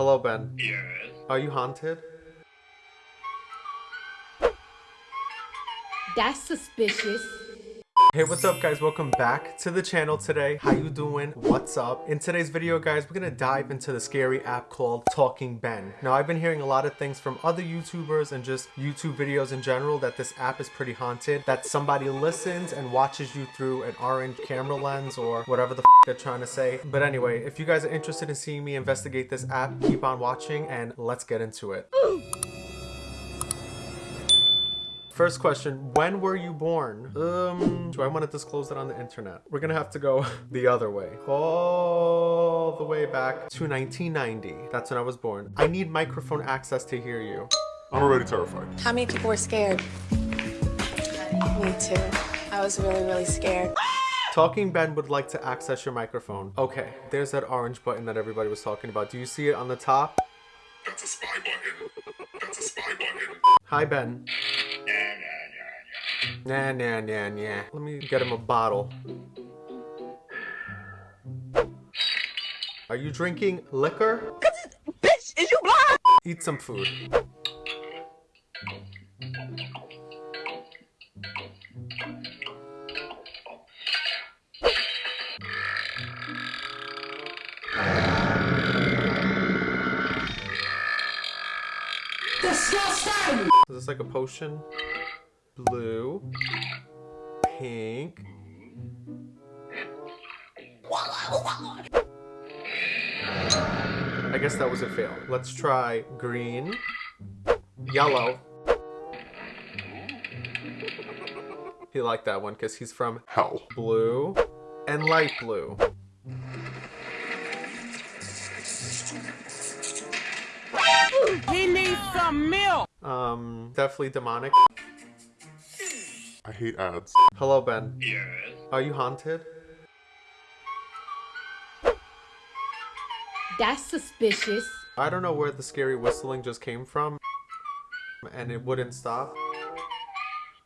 Hello, Ben. Yes. Are you haunted? That's suspicious. Hey, what's up guys? Welcome back to the channel today. How you doing? What's up? In today's video, guys, we're gonna dive into the scary app called Talking Ben. Now, I've been hearing a lot of things from other YouTubers and just YouTube videos in general that this app is pretty haunted, that somebody listens and watches you through an orange camera lens or whatever the they're trying to say. But anyway, if you guys are interested in seeing me investigate this app, keep on watching and let's get into it. First question, when were you born? Um, do I want to disclose that on the internet? We're gonna have to go the other way. All the way back to 1990. That's when I was born. I need microphone access to hear you. I'm already terrified. How many people were scared? Me too. I was really, really scared. Talking Ben would like to access your microphone. Okay, there's that orange button that everybody was talking about. Do you see it on the top? That's a spy button. That's a spy button. Hi, Ben. Nah, nah, nah, nah. Let me get him a bottle. Are you drinking liquor? Bitch, is you blind? Eat some food. Disgusting! Is this like a potion? Blue. Pink. I guess that was a fail. Let's try green. Yellow. He liked that one because he's from Hell. blue and light blue. He needs some milk! Um, definitely demonic. I hate ads. Hello, Ben. Yes. Are you haunted? That's suspicious. I don't know where the scary whistling just came from. And it wouldn't stop.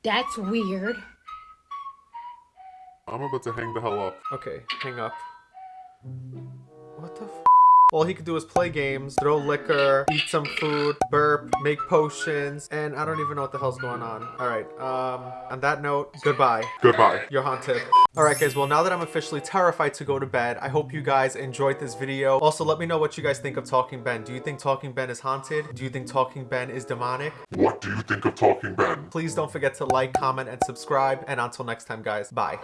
That's weird. I'm about to hang the hell up. Okay, hang up. What the f? All he could do is play games, throw liquor, eat some food, burp, make potions, and I don't even know what the hell's going on. Alright, um, on that note, goodbye. Goodbye. You're haunted. Alright guys, well now that I'm officially terrified to go to bed, I hope you guys enjoyed this video. Also, let me know what you guys think of Talking Ben. Do you think Talking Ben is haunted? Do you think Talking Ben is demonic? What do you think of Talking Ben? Please don't forget to like, comment, and subscribe. And until next time, guys, bye.